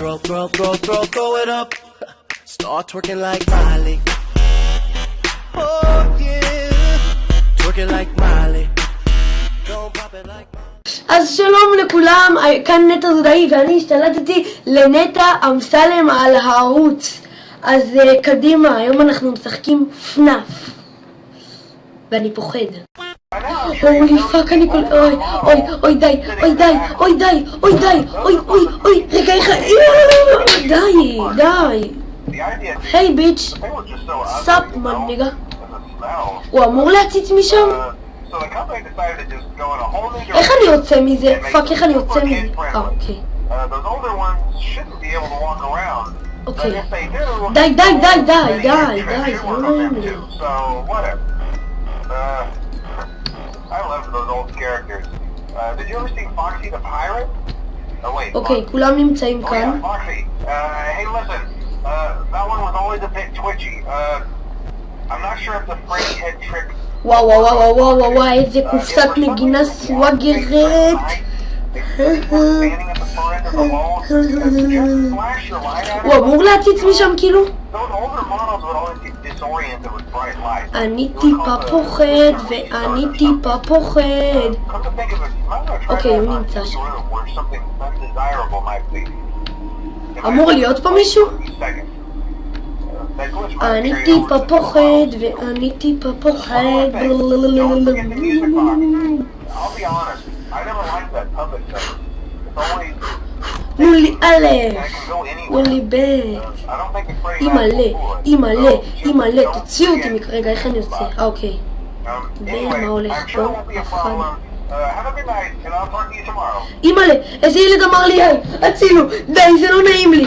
Throw, throw, throw, throw, throw it up. Start twerking like Miley. Oh yeah, twerking like Miley. Don't pop it like Miley. אז שלום לכולם, כאן נטע זודאי ואני השתלטתי לנטע אמסלם על הערוץ. אז uh, קדימה, היום אנחנו משחקים פנאף. ואני פוחד. Holy fuck, ik wil... Oi, oi, oi, die, oi, die, oi, die, oi, die, oi, oi, oi. Ik ga, ik ga... Die, die. Hey, bitch. Sup, man, nigga. وامور لا تتمشم خلي يوتسي ميزي فاكي خلي يوتسي ميزي أوكي أوكي داي داي داي داي داي داي those old characters. Uh, did you ever see Foxy the Pirate? Oh wait. אוקיי, כולם נמצאים Oh yeah, כאן. Foxy. Uh, hey, listen. Uh, that one was always a bit twitchy. Uh, I'm not sure if the Freddy head trick. וואו וואו וואו וואו וואו וואו איזה קופסת נגינה סוואגרט. Standing at the far end of the wall. Just flash your light at הוא it. אמור להציץ משם כאילו? אני טיפה פוחד ואני טיפה פוחד. That הוא נמצא שם. אמור להיות פה מישהו? Uh, אני טיפה פוחד. ואני טיפה פוחד. Nulli alle! Nulli בית! אימאלה! אימאלה! אימאלה! תוציאו אותי מכרגע, איך אני יוצא? אה, אוקיי. ומה הולך פה? אף אחד. אימאלה! איזה ילד אמר לי היי! הצילו! די, זה לא נעים לי!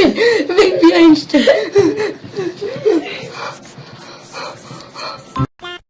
Einstein! Baby Einstein!